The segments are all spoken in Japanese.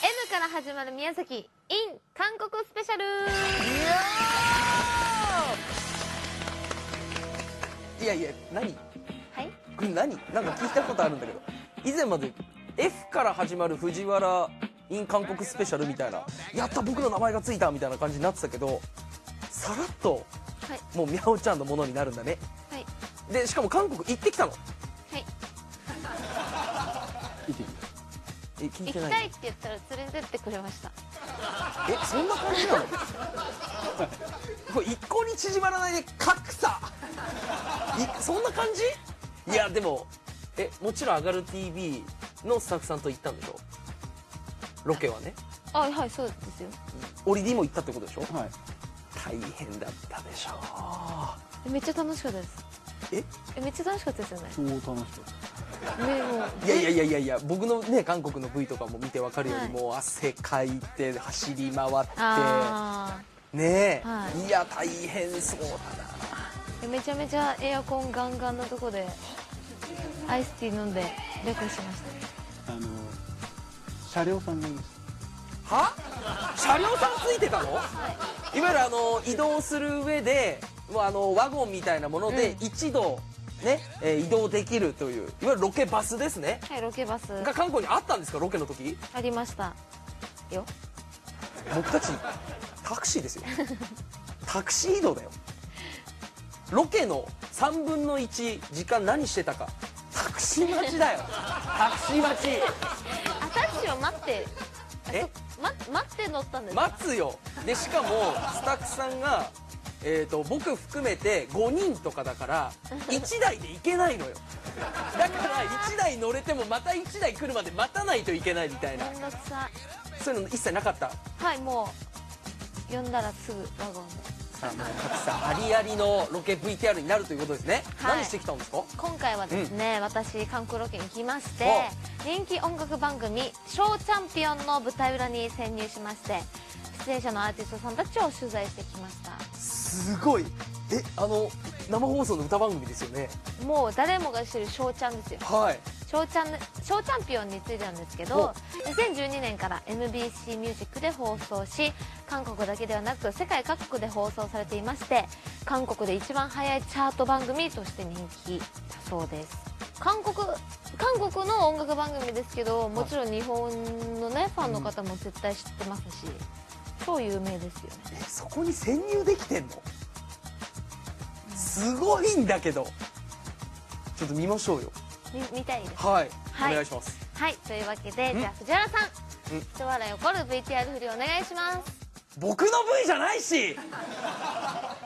M から始まる宮崎 in 韓国スペシャル。いやいや何？はい？これ何？なんか聞いたことあるんだけど。以前まで F から始まる藤原 in 韓国スペシャルみたいなやった僕の名前がついたみたいな感じになってたけどさらっとはい。もうみゃおちゃんのものになるんだね。はい。でしかも韓国行ってきたの。はい。行ってきた行きたいって言ったら連れてってくれました。えそんな感じなの？これ一向に縮まらないで格差。いそんな感じ？いやでもえもちろん「上がる TV」のスタッフさんと行ったんでしょ？ロケはね。あはいそうですよ。オリディも行ったってことでしょ？はい。大変だったでしょえめっちゃ楽しかったです。え？えめっちゃ楽しかったですよね。超楽しかったいやいやいやいやいや僕のね韓国の V とかも見てわかるように、はい。もう汗かいて走り回ってあねえ、はい。い、や大変そうだな。ーめちゃめちゃエアコンガンガンのとこでアイスティー飲んでレコしましあの車両さんがいましは？車両さんついてたの、い、わゆるあの移動する上でもうあのワゴンみたいなものでうん。一度ね、えー移動できるといういわゆるロケバスですね。たはいロケバス。が韓国にあったんですか？ロケの時？ありました。よ。僕たちタクシーですよ。タクシー移動だよ。ロケの3分の1時間何してたか。タクシー待ちだよ。タクシー待ち。あタクシーを待って。え？ま待って乗ったんですか？待つよ。でしかもスタッフさんが、えー、と僕含めて5人とかだから1台で行けないのよ。だから1台乗れてもまた1台来るまで待たないといけないみたいな。そういうの一切なかった？はいもう呼んだらすぐワゴン。でさあもう格差ありありのロケ VTR になるということですね、はい。何してきたんですか？今回はですね、私韓国ロケに来ましては人気音楽番組「ショーチャンピオン」の舞台裏に潜入しまして出演者のアーティストさんたちを取材してきましたすごい。えあの生放送の歌番組ですよね。もう誰もが知る「ショーチャン」ですよ。はい。ショーチャンショーチャンピオンについてなんですけど2012年から MBC ミュージックで放送し韓国だけではなく世界各国で放送されていまして韓国で一番早いチャート番組として人気だそうです。韓国韓国の音楽番組ですけどもちろん日本のねファンの方も絶対知ってますし超有名ですよね。えそこに潜入できてんの？すごいんだけど。ちょっと見ましょうよ。み見たいです。はい、はい。お願いします。はい。というわけでん。じゃあ藤原さん。うん。一笑い起こる VTR 振りお願いします。僕の V じゃないし。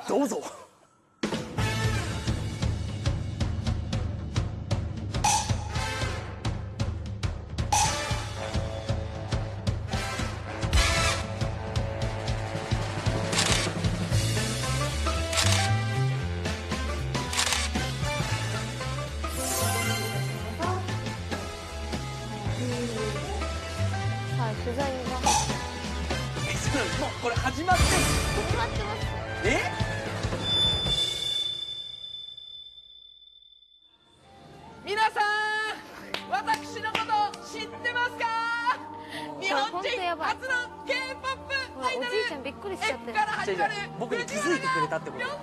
どうぞもうこれ始まって始まってますえ皆さん私のこと知ってますか日本人初の K-POP ほらアイドルおじいちゃんびっくりしちゃって F から始まる僕に気づいてくれたってことほら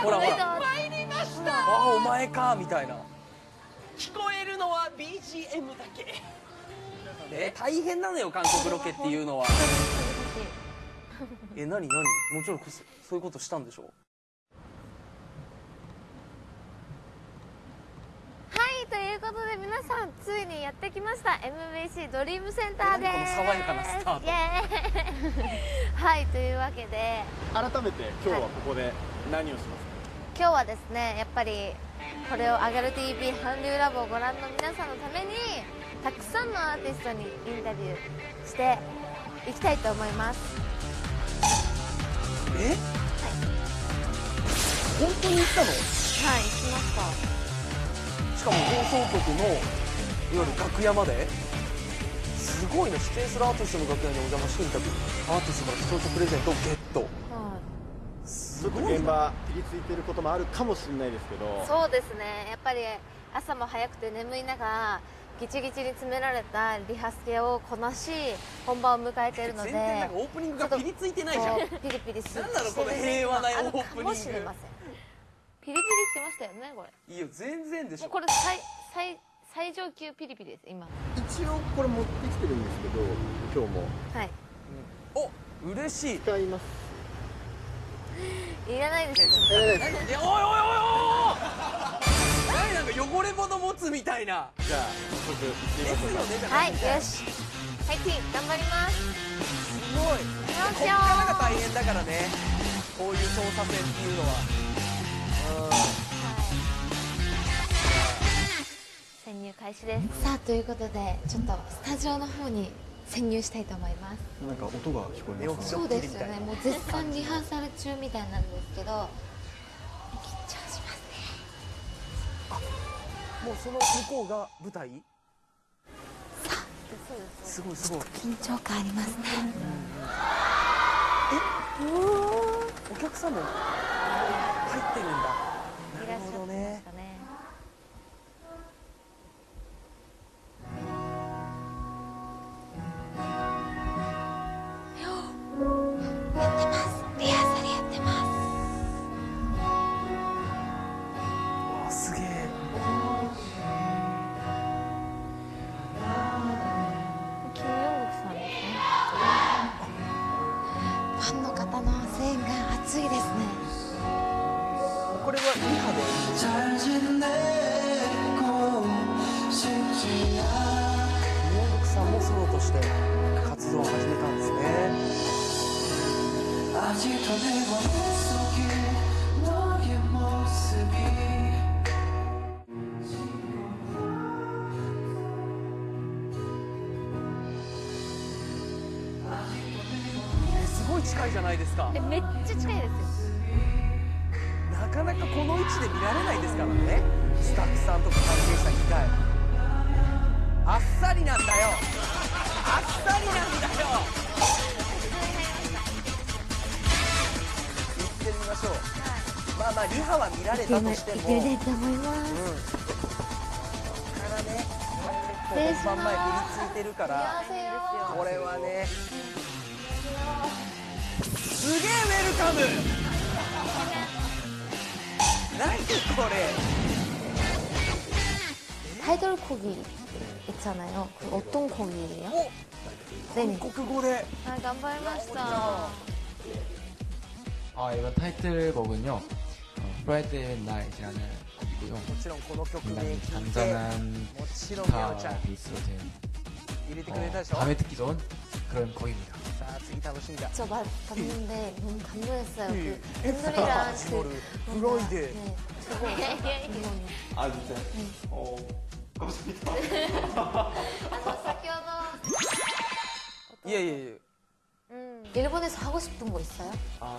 ほらえだ参りましたあお前かみたいな聞こえるのは BGM だけえ大変なのよ韓国ロケっていうのは え何何？もちろんそそういうことしたんでしょはいということで皆さんついにやってきました。MBC ドリームセンターです。何この爽やかなスタート。イエーイ。はいというわけで。た改めて今日はここで何をしますか、今日はですねやっぱりこれを「上がる TV 韓流ラボ」をご覧の皆さんのためにたくさんのアーティストにインタビューしていきたいと思いますえ？本当に行ったの？はい行きました。しかも放送局のいわゆる楽屋まで？すごいな出演するアーティストの楽屋にお邪魔してインタビューアーティストから視聴者プレゼントをゲット。はい。すちょっと現場ピリついてることもあるかもしれないですけど。そうですね。やっぱり朝も早くて眠い中ギチギチに詰められたリハスケをこなし本番を迎えているので全然なんかオープニングがピリついてないじゃん。ピリピリすなんなのしてるこの平和なオープニング。かもしれません。ピリピリしてましたよねこれ。いいよ全然でしょ。もうこれ最最最上級ピリピリです今。一応これ持ってきてるんですけど今日も。はい。お嬉しい。使いますいらないですよ。えいやおいおいおいおい。何なんか汚れ物持つみたいな。じゃあ早速行ってみでますしょうか。はいよし。はいティーン頑張ります。すごい。こからが大変だからね。こういう操作線っていうのは。潜入開始です。さあということでちょっとスタジオの方に潜入したいと思います。なんか音が聞こえますね。そうですよね。もう絶賛リハーサル中みたいなんですけど緊張しますね。もうその向こうが舞台？す。ごいすごい。緊張感ありますね。お客さんも入ってるんだ近いじゃないですか。めっちゃ近いですよ。なかなかこの位置で見られないですからね。スタッフさんとか関係者2回あっさりなんだよ。あっさりなんだよ。行ってみましょう、はい、まあまあリハは見られたとしても。いけると思います、うん、ここからね本番前振りついてるから。これはね げえウェルカム何これ 타이틀곡이 있잖아요. 그 어떤 곡이에요? お 네네. 韓国語で 아, 간발마시다. 아, 이번 타이틀곡은요. 어, 프라이데이 나잇이라는 곡이고요. もちろんこの曲で 굉장히 聴いて 잔잔한 もちろんミャオちゃん 기타 베이스로 된 入れて 어, くれたでしょ 밤에 듣기 좋은 그런 곡입니다. 저말 봤는데 너무 감동했어요. 그 눈물이랑 그 뭔가, 네, 저거 예, 예, 예. 아 진짜? 네. 어 감사합니다. 아, 예예 예. 음. 일본에서 하고 싶은 거 있어요? 아,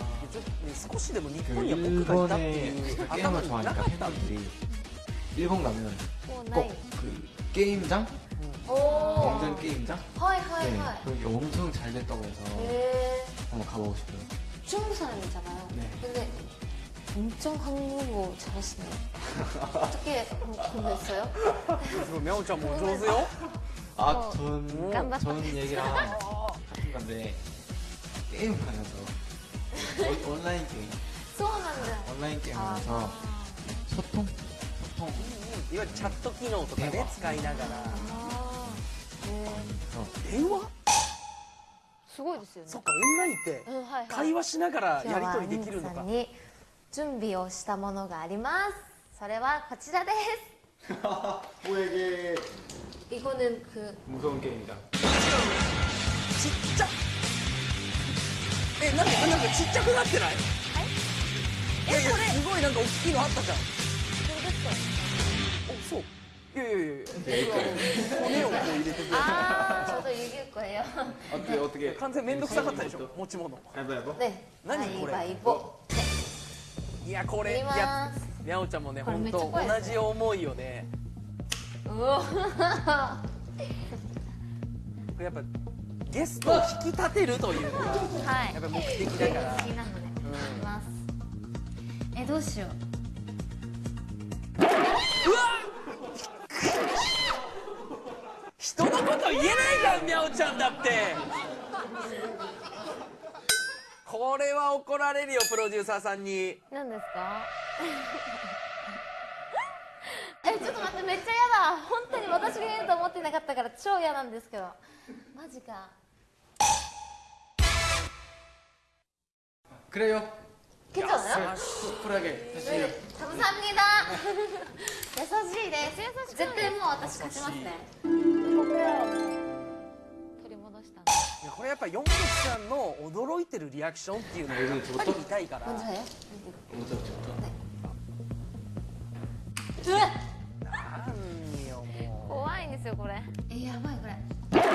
스코시 되면 니폰이야 포크가 게임을 좋아하니까 팬분들이 일본 가면 꼭그 게임장 오. 완전 게임장? 하이 하이 하이. 그게 엄청 잘 됐다고 해서 네. 한번 가보고 싶어요. 중국 사람이잖아요. 네. 근데 엄청 한국어 잘하시네요. 어떻게 공부했어요? 그러면 좀뭐 좋으세요? 아, 어. 전, 전 얘기랑 같은 건데 게임 하면서 어, 온라인 게임. 소원한다. 아, 온라인 게임 아. 하면서 소통? 소통. いわゆるチャット機能とかね使いながら 아. 네. 電話すごいですよね。そっかオンラインってうんはいはい会話しながらやり今日は取りできるのか皆さんに準備をしたものがあります。それはこちらで 뭐에게 す。이거는그 무서운 게임이다 ちっちゃえなんかなんかちっちゃくなってないいやいやすごいなんか大きいのあったじゃんお そう。いやいやいや骨をこう入れてくれああちょっと指これよ。オッケーオッケー。完全面倒くさかったでしょ持ち物。やばいやばね。何これ？いやこれやにゃおちゃんもね本当同じ思いよね。うお。やっぱゲストを引き立てるというのが、はい、やっぱ目的だから、ねうん、えどうしよう。うわ人のこと言えないじゃんみゃおちゃんだって。これは怒られるよプロデューサーさんに。何ですか？えちょっと待ってめっちゃ嫌だ。本当に私が言うと思ってなかったから超嫌なんですけど。マジか。くれよ。 괜찮아요? 쿨하게 다시 해요. 감사합니다. 優しいです。優しい。絶対もう私勝ちますね。ここからはもう取り戻したんで。いやこれやっぱヨングさんの驚いてるリアクションっていうのがやっぱり見たいから 먼저 해요? 먼저 저부터. うわ何よも怖いんですよこれ。えやばいこれ。うタイ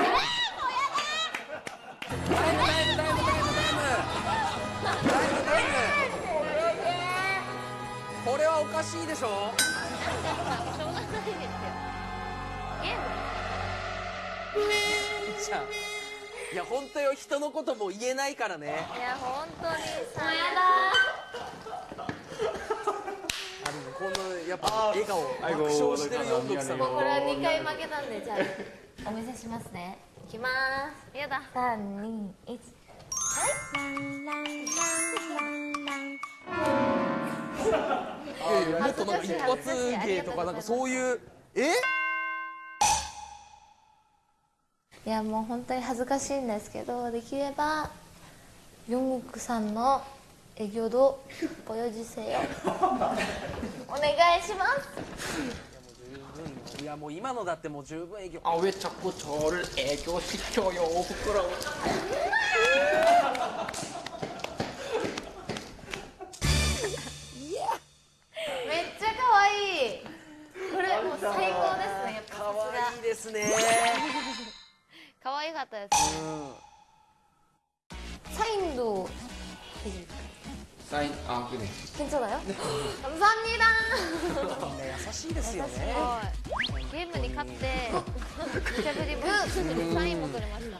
ムタイムタイムタイムタイムタイムタイム これはおかしいでしょ？しょうがないですよ。ゲーム。じゃあいや本当よ人のことも言えないからねいや本当にさ。やあのこのやっぱ笑顔爆笑してるヨングさんだ。もうこれは二回負けたんでじゃあお見せしますね。いきます。やだ。いやいやもっとなんか一発芸とかなんかそういうえ？いやもう本当に恥ずかしいんですけどできればヨングクさんの営業度ご用事せよ。お願いします。いやもう今のだってもう十分営業。あ上ちゃこちょる営業しちょよおふくろ。 可愛かったですうんサインド 사인 아 그래. 괜찮아요? 감사합니다 みんな優しいですよすねごいゲームに勝って無茶ぶりもサインも取れました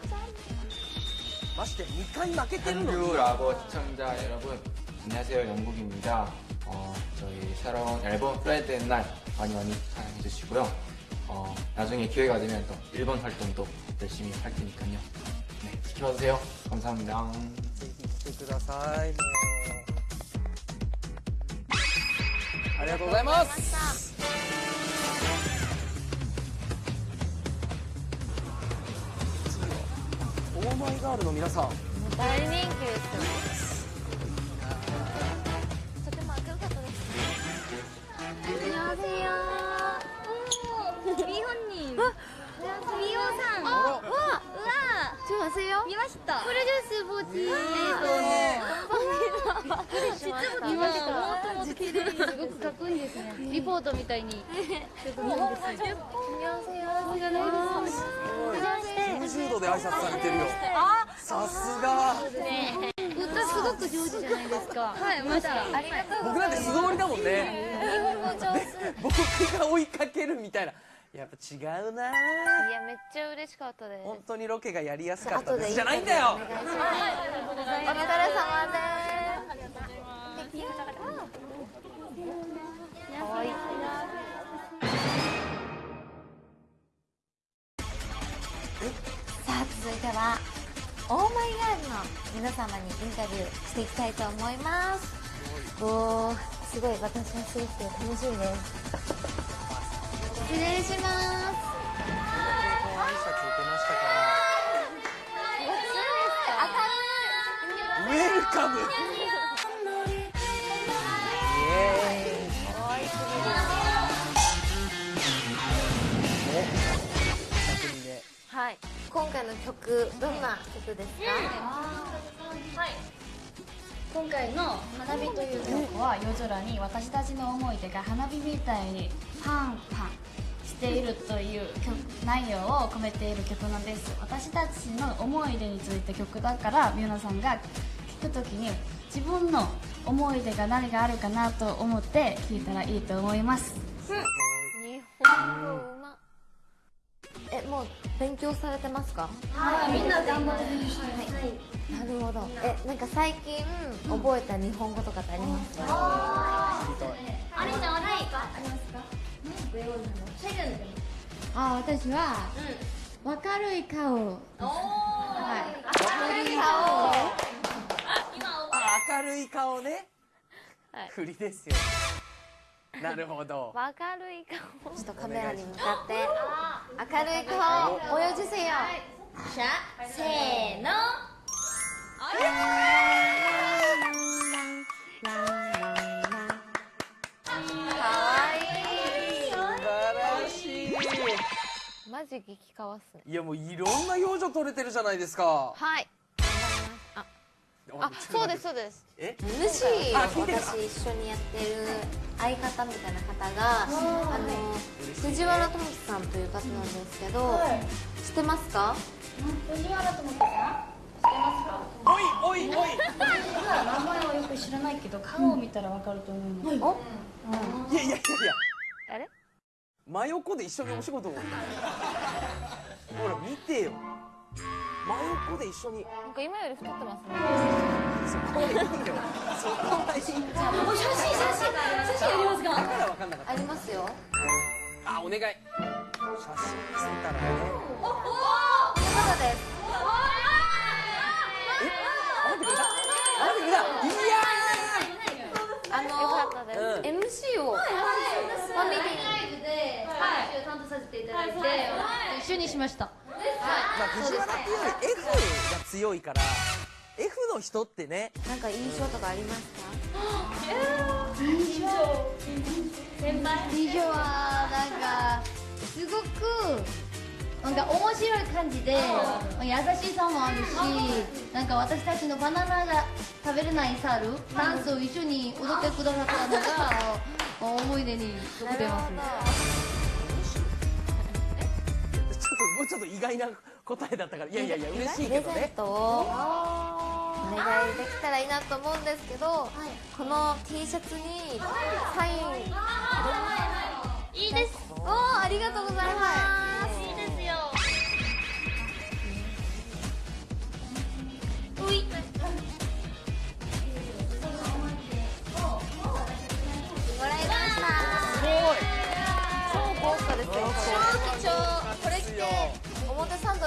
まして2回負けてるのに 한류 라버 시청자 여러분 안녕하세요 영국입니다. 어, 저희 새로운 앨범 프라이드 날 많이 많이 사랑해 주시고요. 어, 나중에 기회가 되면 또 일본 활동도 열심히 할 테니까요. 네, 지켜주세요. 감사합니다. ぜひ来てくださいもうありがとうございます次はオーマイガールの皆さん大人気ですよ 見ました。これですボチえーとねーすごくかっこいいですねリポートみた。いにちょんこ度で挨拶されてるよさすが歌すごく上手じゃないですかはいまし僕なんて素りだもんね僕が追いかけるみた。いなやっぱ違うな。いやめっちゃ嬉しかったです。本当にロケがやりやすかった後でですじゃないんだよ。お願いします。お疲れ様です。かわいいさあ続いてはオーマイガールの皆様にインタビューしていきたいと思います。おーすごい私もすごく楽しみです失礼します。挨拶受けましたから明るいウェルカムはい今回の曲どんな曲ですか、今回の「花火」という曲は夜空に私たちの思い出が花火みたいにパンパンしているという曲内容を込めている曲なんです。私たちの思い出について曲だから皆さんが聴くときに自分の思い出が何があるかなと思って聴いたらいいと思います。日本語うま。えもう勉強されてますか？みんな頑張ってなるほど。えなんか最近覚えた日本語とかってありますか、あれじあ私は、うん、明るい顔。おお、はい、明るい顔。明るい顔ね、はい、振りですよ。なるほど。明るい顔。ちょっとカメラに向かって。明るい顔泳じせよ、はい、しゃせーの、えーマジ激カワっすね。いやもういろんな表情撮れてるじゃないですか。はい。あ。あそうですそうです。え？MC あ聞いてる。私一緒にやってる相方みたいな方があの藤原智樹さんという方なんですけど、知ってますか？藤原智樹さん？知ってますか？おいおいおい。名前はよく知らないけど顔を見たらわかると思います、おい。やいやいやいや。あれ？真横で一緒にお仕事をほら見てよ。真横で一緒に。なんか今より太ってますね。そこはいいよ。そこはいい写真写真写真ありますか？だから分かんなかった。ありますよ。あお願い。写真見せたらねこの方ですあ待ってくれた待ってくれたいやあのよかったです、MC をファミリーにで、はい、担当させていただいて、一緒にしました。ーまあ藤原っていうより F が強いから F の人ってねなんか印象とかありますか？先輩。以上はなんかすごくなんか面白い感じで、優しさもあるし、なんか私たちのバナナが食べれない猿、ダンスを一緒に踊ってくださったのが思い出に残ってます。ちょっともうちょっと意外な答えだったから。いやいやいや嬉しいプレゼンけどねトをお願いできたらいいなと思うんですけど、この T シャツにサイン。いいです。おーありがとうございます、表参道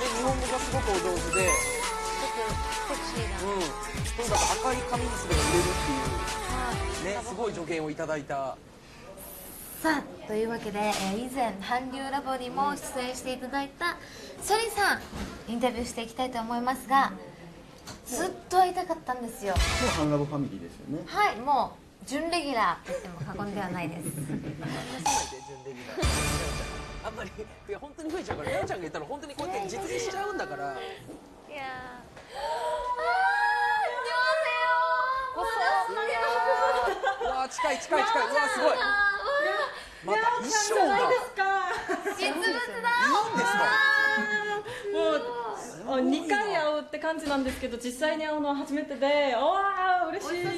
日本語がすごくお上手でセクシーな。うん。とにかく赤い髪にすれば売れるっていう。ねすごい助言をいただいた。さあというわけで、えー以前韓流ラボにも出演していただいたソリさんインタビューしていきたいと思いますがずっと会いたかったんですよ。今日ハンラボファミリーですよね。はいもう準レギュラーと言っても過言ではないです。準レギュラーあんまり。いや本当に増えちゃうからみゃおちゃんが言ったら本当にこうやって実現しちゃうんだから。いや。ーうわ近い近い近い。うわすごい。また衣装がいいん実物だ。ですか。もう2回会うって感じなんですけど実際に会うのは初めてでわあ嬉しい。先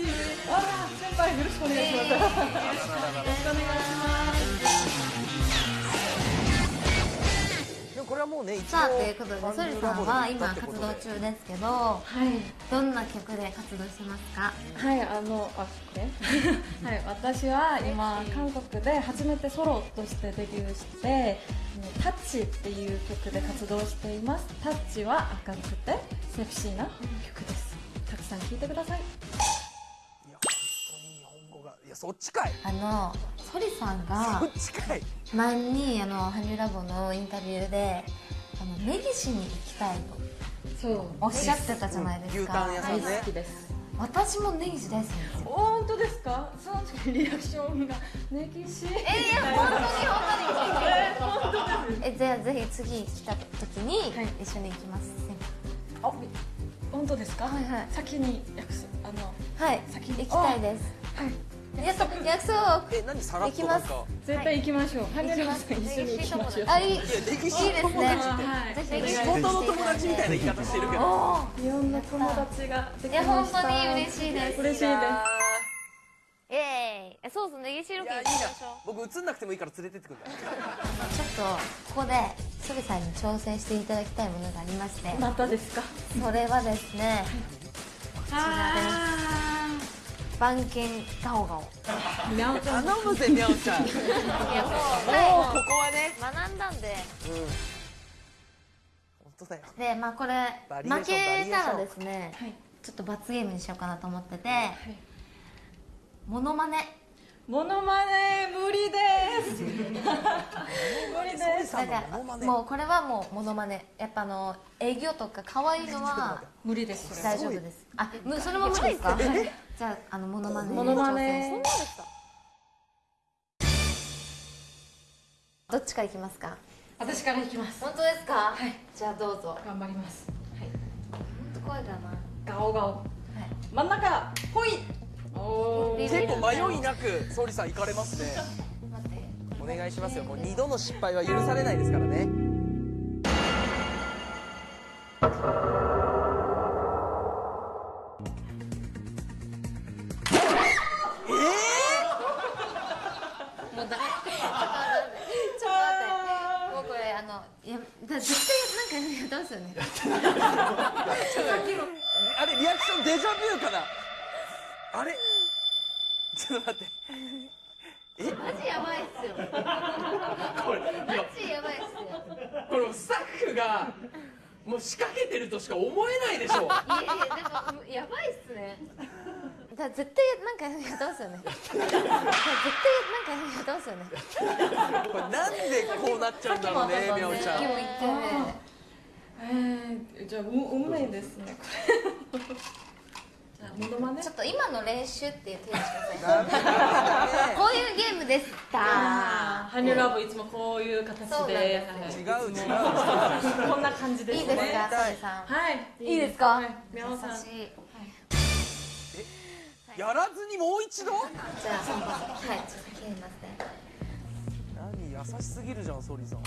輩よろしくお願いします。よろしくお願いしますこれはもうね一応さあということでソリさんは今活動中ですけどはい。どんな曲で活動してますか？はいあのあこれ？はい私は今韓国で初めてソロとしてデビューして「タッチ」っていう曲で活動しています。タッチは明るくてセクシーな曲です。たくさん聴いてくださいやそっちかい。あのソリさんがそっちかい。前にあのハニューラボのインタビューであの根岸に行きたいとそう。おっしゃってたじゃないですか、牛タン屋さんね。大好きです。私も根岸大好きです。よ本当ですか？その時リアクションが。ネギシえいや本当に本当に。えじゃあぜひ次来た時にはい。一緒に行きます、あ本当ですか？はいはい。先に約束あのはい先に。行きたいです。はい約束約束。え何さらっとなんか。絶対行きましょう。一緒に行きましょう。あいいいいいや歴史ですねはいの友達みたいな言い方してるけど。おいろんな友達がでいやきました。本当に嬉しいです。嬉しいです。イエーイ。そうそうネギシロケ行きましょう。僕映んなくてもいいから連れてってくんだよちょっとここでソリさんに挑戦していただきたいものがありまして。またですか？それはですねあ番犬ガオガオおちゃん頼むぜおちゃん。もういやもうこはこはねい学んだんで。うん。本当だよ。でまあこれ負けたらですねはいちょっと罰ゲームにしようかなと思っててモノマネモノマネ無理です。無理です。だからもうこれはもうモノマネ。やっぱあの営業とか可愛いのは無理です大丈夫です。あむそれも無理ですか？じゃああのモノマネにモノマネ。どっちからいきますか？私からいきます。本当ですか？はい。じゃあどうぞ。頑張ります。本当怖いかな。ガオガオ。真ん中ほい結構迷いなく総理さん行かれますね。お願いしますよ。もう二度の失敗は許されないですからね。もうダメちょっと待って。もうこれあのいやだ絶対なんかね。あれリアクションデジャビューかな？あれ？ちょっと待って。マジやばいっすよ。これマジやばいっすよ。これスタッフがもう仕掛けてるとしか思えないでしょ。いやいやでもやばいっすね。だ絶対なんかやってますよね。絶対なんかやってますよね。これなんでこうなっちゃうんだろうねみゃおちゃん。えー、じゃあう運命ですねこれモノマネ？ちょっと今の練習っていう手にしませんこういうゲームでした。ハニューラブいつもこういう形で。違う違うはい。こんな感じですね。いいですかはい。いいですか？はい。みゃおさん優しいやらずにもう一度？じゃあ本番はいちょっと切りますね。何優しすぎるじゃん総理さん。よ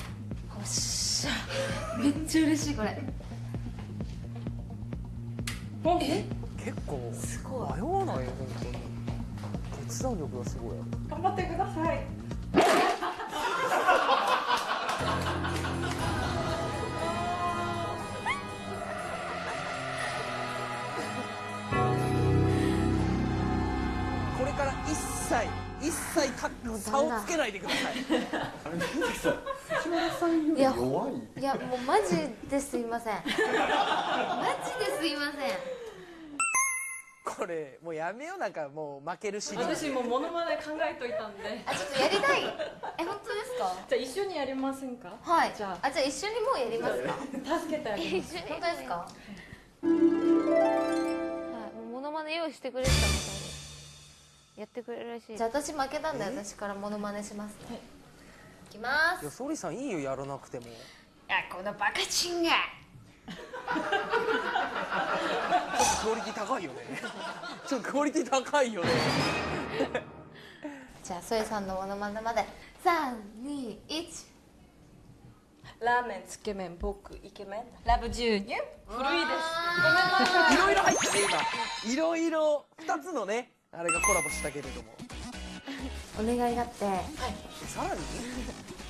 っしゃ。めっちゃ嬉しいこれ。え？結構すごい迷わないよ本当に。決断力がすごい。頑張ってください。これから一切一切か差をつけないでください。いや弱い？いやもうマジですいません。マジですいませんこれもうやめようなんかもう負けるシリーズ私もモノマネ考えといたんで。あちょっとやりたい。え本当ですか？じゃあ一緒にやりませんか？はい。じゃあ。じゃあ一緒にもうやりますか？あ助けてあげます。本当ですか？はい。もうモノマネ用意してくれてたみたいで。やってくれるらしいじゃあ私負けたんで私からモノマネします。ねい。きます。いや総理さんいいよやらなくても。あこのバカチンがクオリティ高いよね。ちょっとクオリティ高いよね。じゃあソイさんのモノマネまで。321ラーメンつけ麺僕イケメン。ラブ牛乳？古いです。いろいろ入ってね今。いろいろ2つのねあれがコラボしたけれども。お願いがあって。さらに？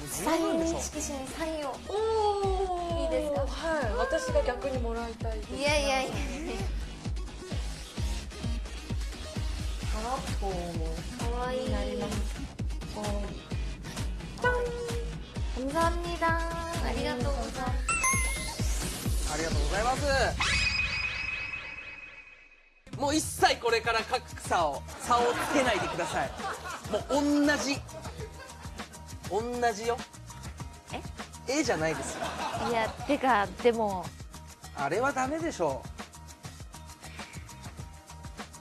サイン分でしょ。色紙にサインを。おおいいですか？はい。私が逆にもらいたいです。いやいやラッポーかわいい。なりますおーじゃん감사ありがとうございますありがとうございますもう一切これから格差を差をつけないでください。もう同じ同じよええじゃないですよいやてかでもあれはダメでしょう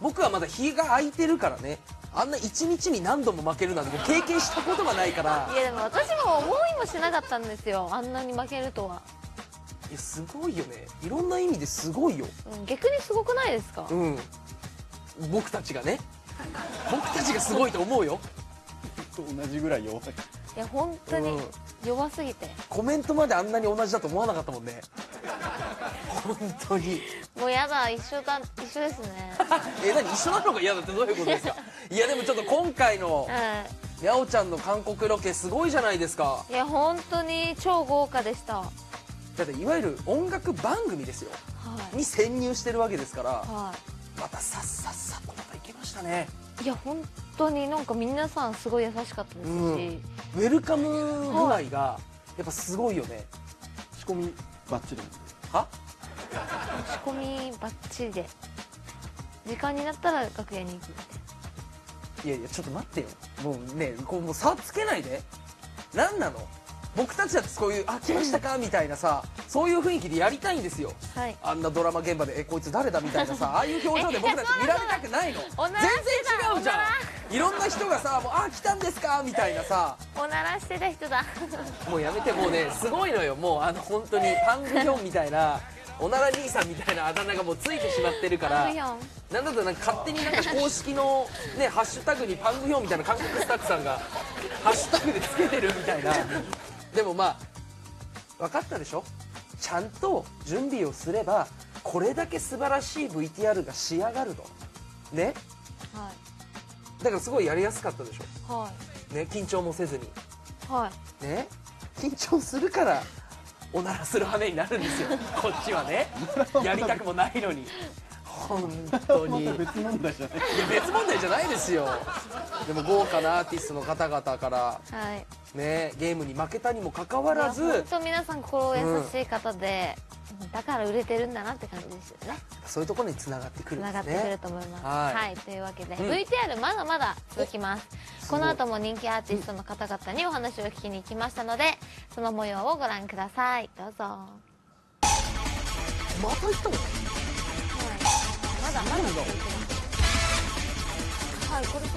僕はまだ日が空いてるからね。あんな一日に何度も負けるなんてもう経験したことがないから。いやでも私も思いもしなかったんですよ。あんなに負けるとは、いやすごいよね。いろんな意味ですごいよ。うん、逆にすごくないですか？うん。僕たちがね。僕たちがすごいと思うよ。と同じぐらい弱い。いや本当にうん。弱すぎて。コメントまであんなに同じだと思わなかったもんね本当に。もうやだ一緒だ一緒ですね。え何一緒なのが嫌だってどういうことですか？いやでもちょっと今回のはにゃおちゃんの韓国ロケすごいじゃないですか。いいや本当に超豪華でした。はだっていわゆる音楽番組ですよ。い。に潜入してるわけですから。はまたさっさっさとまた行けましたね。いいや本当になんか皆さんすごい優しかったですし、うん。ウェルカム具合がやっぱすごいよね。仕込みバッチリは？仕込みバッチリで。時間になったら楽屋に行くみたいいやいやちょっと待ってよ。もうねこうもう差つけないで。何なの？僕たちだってそういう「あ来ましたか」みたいなさそういう雰囲気でやりたいんですよ。なはい。あんなドラマ現場で「えこいつ誰だ?」みたいなさ ああいう表情で僕たち見られたくないの。全然違うじゃん。いろんな人がさ「もうあ来たんですか?」みたいなさ。おならしてた人だ。もうやめてもうねすごいのよ。もうあの本当に パングヒョンみたいなおなら兄さんみたいなあだ名がもうついてしまってるからなんだとなんか勝手になんか公式のねハッシュタグにパングヒョンみたいな韓国スタッフさんがハッシュタグでつけてるみたいな。でもまあ分かったでしょ？ちゃんと準備をすればこれだけ素晴らしい VTR が仕上がると。ね？はだからすごいやりやすかったでしいはょね？緊張もせずに。いはい。ね？緊張するからおならする羽目になるんですよ。こっちはね。やりたくもないのに。本当に。別問題じゃない別問題じゃないですよ。でも豪華なアーティストの方々からはい。ねゲームに負けたにもかかわらず本当皆さん心優しい方で、だから売れてるんだなって感じですよね。そういうところにつながってくるんつなですね。がってくると思います。はい。はい、というわけで、うん。VTR まだまだ続きます。この後も人気アーティストの方々にお話を聞きに行きましたのでその模様をご覧ください。どうぞ、はい、また行ったの？まだまだはいこれで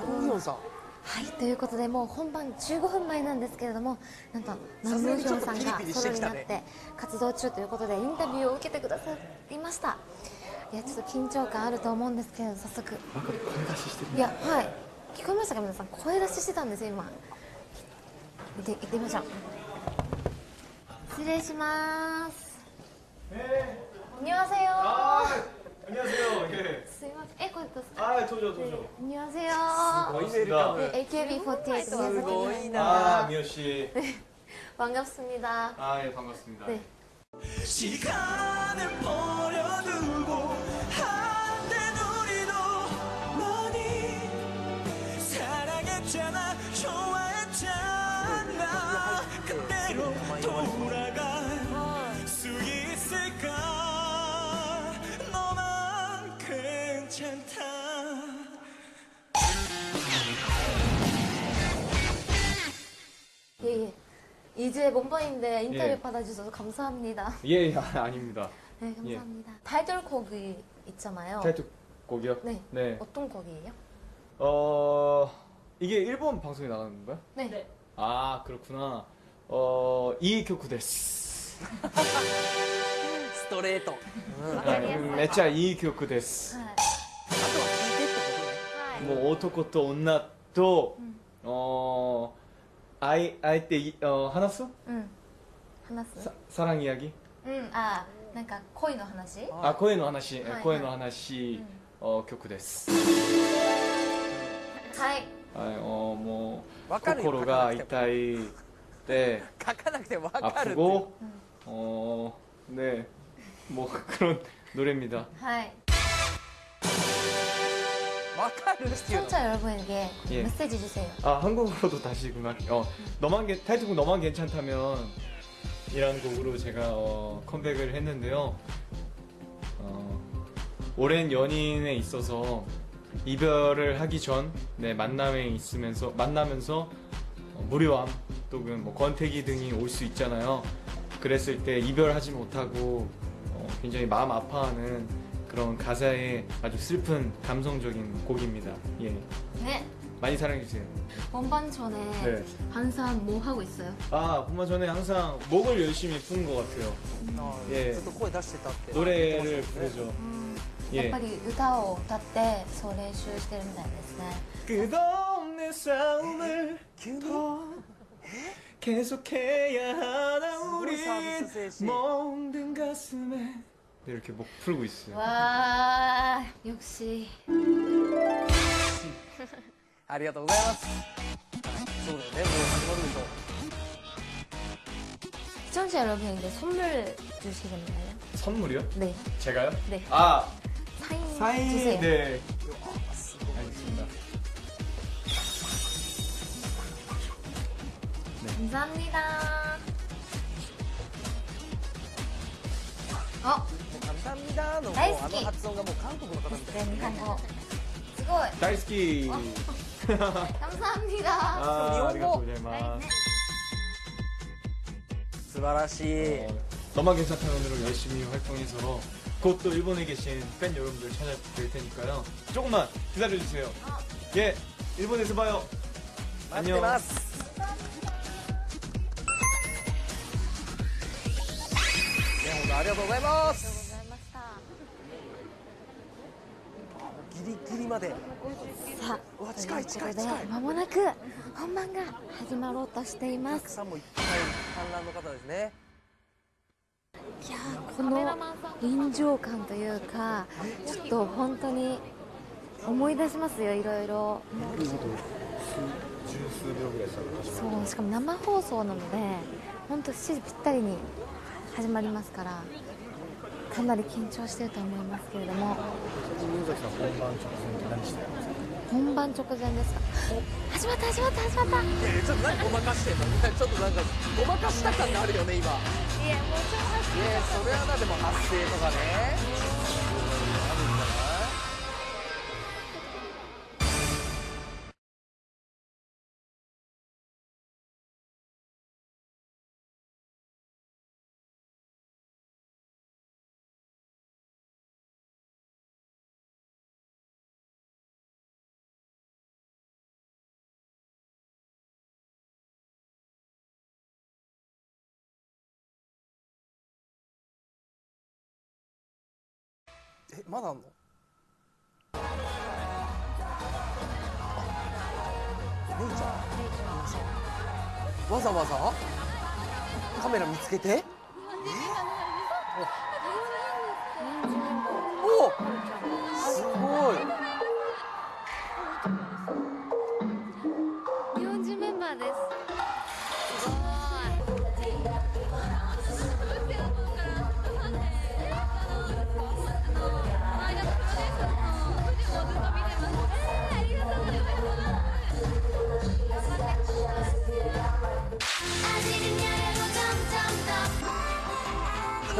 パングヒョンさんはいということでもう本番15分前なんですけれどもなんとナさすがにムヒョンさんがソロになって活動中ということでインタビューを受けてくださいました。いやちょっと緊張感あると思うんですけれど早速いやはい聞こえましたか皆さん？声出ししてたんですよ今。見て行ってみましょう。失礼します안녕하세요 안녕하세요. 예. すいませんえこれどうですか 아, 저죠, 저죠. 안녕하세요 반갑습니다. 네, AKB48 すごい 宮 아, 崎 미호 씨. 반갑습니다 아, 예, 반갑습니다. 네. 시간을 버려두고 이제 몸번인데 인터뷰 예. 받아주셔서 감사합니다. 예, 예 아, 닙니다 네, 예. 감사합니다. 예. 타이틀곡이 있잖아요. 타이틀곡이요? 네. 네. 어떤 곡이에요? 어, 이게 일본 방송에 나가는 건가요? 네. 네. 아, 그렇구나. 어, 이이큐쿠 데스. 스토레이토. 아, 그 매차 이이큐쿠 데스. 아. 아, 뭐, 오토코토, 온나토, 음. 어, 아이 아이 때 이- 어, 하나수? うん。話す 사, 사랑 이야기? うん。あ、なんか恋の話 아, 코에 노 하나시. 하이, 코에 하이. 노 하나시. 음. 어, 교쿠 데스. はい。 아, 어, 뭐 わかるよ 코코로가 書かなくても 이타이 때 書かなくても分かるって 아프고 어, 네. 뭐 그런 노래입니다. はい。 시청자 여러분에게 예. 메시지 주세요. 아 한국어로도 다시구나. 어 너만 게 타이틀곡 너만 괜찮다면 이라는 곡으로 제가 어, 컴백을 했는데요. 어, 오랜 연인에 있어서 이별을 하기 전 네, 만남에 있으면서 만나면서 어, 무료함 또는 뭐 권태기 등이 올 수 있잖아요. 그랬을 때 이별하지 못하고 어, 굉장히 마음 아파하는 그런 가사의 아주 슬픈 감성적인 곡입니다. 예. ね。 많이 사랑해주세요. 본반 전에 네. 항상 뭐 하고 있어요? 아, 본番 전에 항상 목을 열심히 푸는 것 같아요. あー 예 ずっと声出してたって 노래를 부르죠. やっ 예. ぱり歌を歌ってそう練習してるみたいですね 끝없는 내 싸움을 더 계속해야 하나 우리 서비스 셋이. 멍든 가슴에 네, 네, 이렇게 목 풀고 있어요. 와 역시. 아리가또 고자이마스. 시청자 여러분에게 선물 주시겠나요? 선물이요? 네. 제가요? 네. 아 사인, 사인 주세요. 네. 알겠습니다. 네. 감사합니다. 어? カミサミダのもう大好きあの発音がもう韓国の方みたい 네, 일본어すごい 다이스키. 감사합니다 아, 일본어. 아리가또 고자이마스. 素晴らしい 어, 너만 괜찮다면으로 열심히 활동해서 곧 또 일본에 계신 팬 여러분들 찾아뵐 테니까요. 조금만 기다려주세요. 예, 일본에서 봐요. 待ってますいや本当ありがとうござい まで。さあと近い近い近い。まもなく本番が始まろうとしていおます。客さんもいっぱい観覧の方ですね。いやーこの臨場感というかちょっと本当に思い出しますよいろいろ。そうしかも生放送なので本当7時ぴったりに始まりますからかなり緊張してると思いますけれども。本番直前ですか？始まった始まった始まった。いやいやちょっと何ごまかしてんのちょっとなんかごまかした感があるよね今。いいやもうちょっやそれはなでも発声とかねえまだあんの？あ姉ちゃん。わざわざ？カメラ見つけて？おおすごい。日本人メンバーです。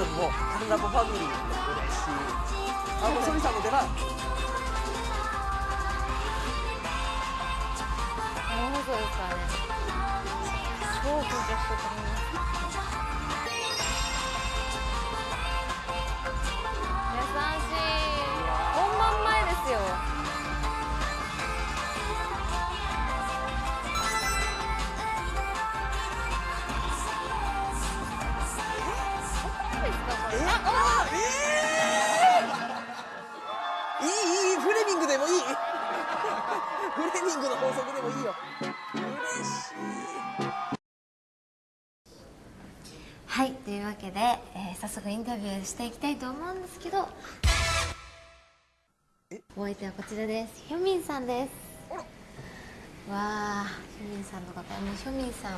もうカンラボファミリー嬉しいあもうソリさんも出番生放送です。からね超緊張してるくインタビューしていきたいと思うんですけどお相手はこちらです。ヒョミンさんです。わあヒョミンさんの方もうヒョミンさん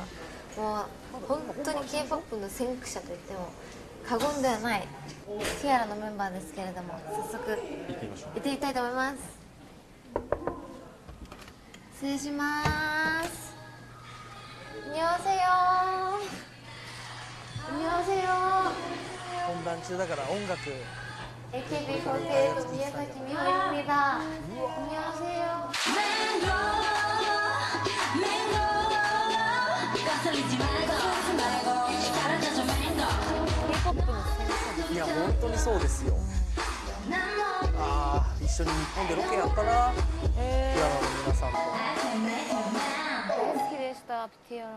もう本当に k p o p の先駆者といっても過言ではないティアラのメンバーですけれども早速行ってみたいと思います。失礼します。にょわせよにょわせよ本番中だから音楽 AKB48 宮崎美穂입니다 안녕하세요. K-POP の先生いや本当にそうですよああ一緒に日本でロケやったなピアノの皆さんと 大好きでしたピティアラ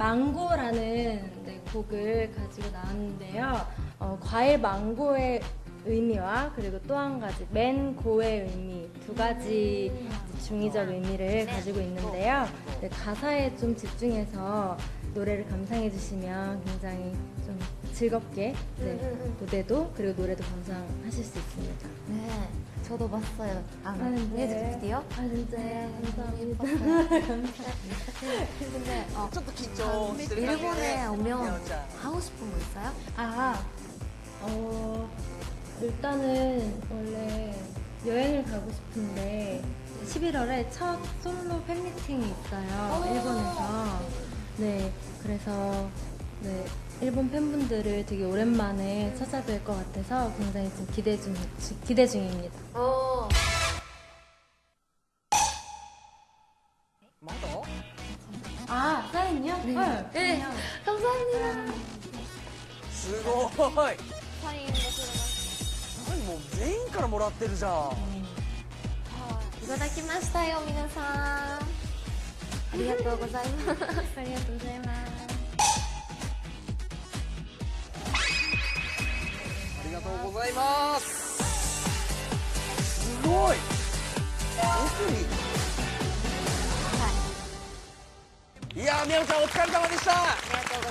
망고라는 네, 곡을 가지고 나왔는데요. 어, 과일 망고의 의미와 그리고 또 한 가지 맨고의 의미 두 가지 중의적 의미를 가지고 있는데요. 네, 가사에 좀 집중해서 노래를 감상해 주시면 굉장히 좀 즐겁게 네, 무대도 그리고 노래도 감상하실 수 있습니다. 네 저도 봤어요. 아, 아 네. 뮤직비디오? 아, 진짜. 네, 감사합니다. 근데, 어, 저도 기죠. 아, 일본에 오면 하고 싶은 거 있어요? 아, 어, 일단은 원래 여행을 가고 싶은데, 11월에 첫 솔로 팬미팅이 있어요. 어. 일본에서. 네, 그래서, 네. 일본 팬분들을 되게 오랜만에 찾아뵐 것 같아서 굉장히 좀 기대, 중, 기대 중입니다. 어. 아, 사인이요? 네. 네. 네. 감사합니다. 수고 사인 아니 뭐全員 からもらってるじゃん. 이거だきましたよ皆さん. ありがとうございます。ありがとうございます。りがとうございます。すごい。奥に。い。やーみやおちゃんお疲れ様でした。ありがとうご